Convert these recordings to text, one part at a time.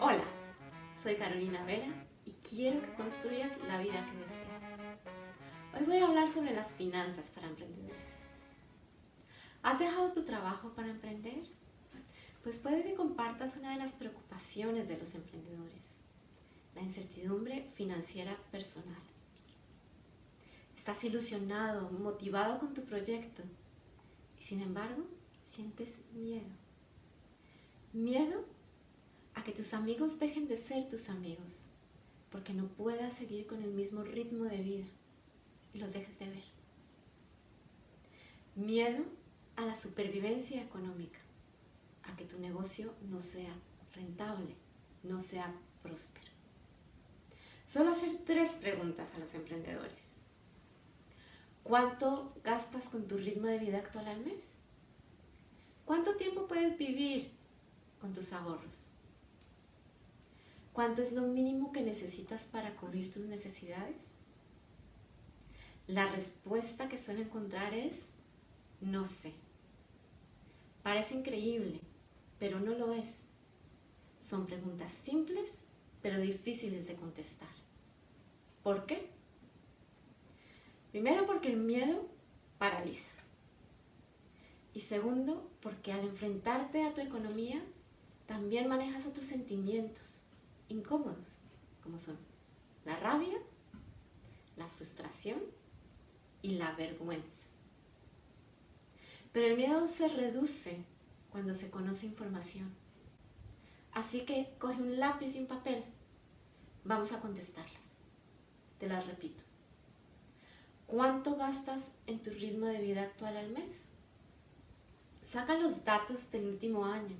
Hola, soy Carolina Vera y quiero que construyas la vida que deseas. Hoy voy a hablar sobre las finanzas para emprendedores. ¿Has dejado tu trabajo para emprender? Pues puede que compartas una de las preocupaciones de los emprendedores, la incertidumbre financiera personal. Estás ilusionado, motivado con tu proyecto y sin embargo sientes miedo. Miedo que tus amigos dejen de ser tus amigos porque no puedas seguir con el mismo ritmo de vida y los dejes de ver. Miedo a la supervivencia económica, a que tu negocio no sea rentable, no sea próspero. Solo hacer tres preguntas a los emprendedores. ¿Cuánto gastas con tu ritmo de vida actual al mes? ¿Cuánto tiempo puedes vivir con tus ahorros? ¿Cuánto es lo mínimo que necesitas para cubrir tus necesidades? La respuesta que suele encontrar es no sé. Parece increíble, pero no lo es. Son preguntas simples, pero difíciles de contestar. ¿Por qué? Primero porque el miedo paraliza. Y segundo, porque al enfrentarte a tu economía, también manejas otros sentimientos incómodos, como son la rabia, la frustración y la vergüenza. Pero el miedo se reduce cuando se conoce información. Así que coge un lápiz y un papel. Vamos a contestarlas. Te las repito. ¿Cuánto gastas en tu ritmo de vida actual al mes? Saca los datos del último año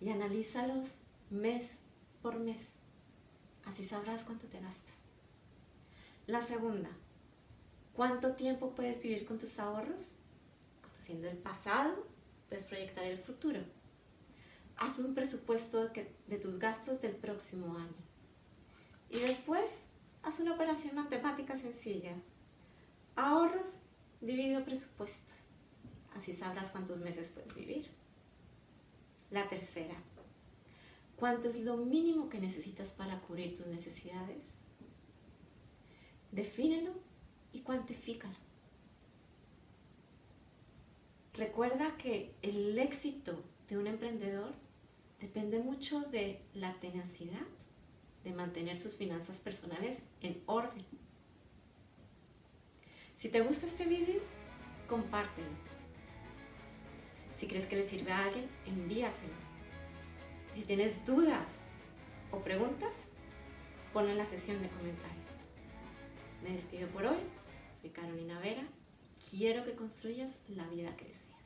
y analízalos mes por mes. Así sabrás cuánto te gastas. La segunda, ¿cuánto tiempo puedes vivir con tus ahorros? Conociendo el pasado, puedes proyectar el futuro. Haz un presupuesto de tus gastos del próximo año. Y después, haz una operación matemática sencilla. Ahorros dividido presupuestos así sabrás cuántos meses puedes vivir. La tercera, ¿cuánto es lo mínimo que necesitas para cubrir tus necesidades? Defínelo y cuantifícalo. Recuerda que el éxito de un emprendedor depende mucho de la tenacidad de mantener sus finanzas personales en orden. Si te gusta este vídeo, compártelo si crees que le sirve a alguien, envíaselo. Si tienes dudas o preguntas, ponlo en la sesión de comentarios. Me despido por hoy. Soy Carolina Vera. Quiero que construyas la vida que deseas.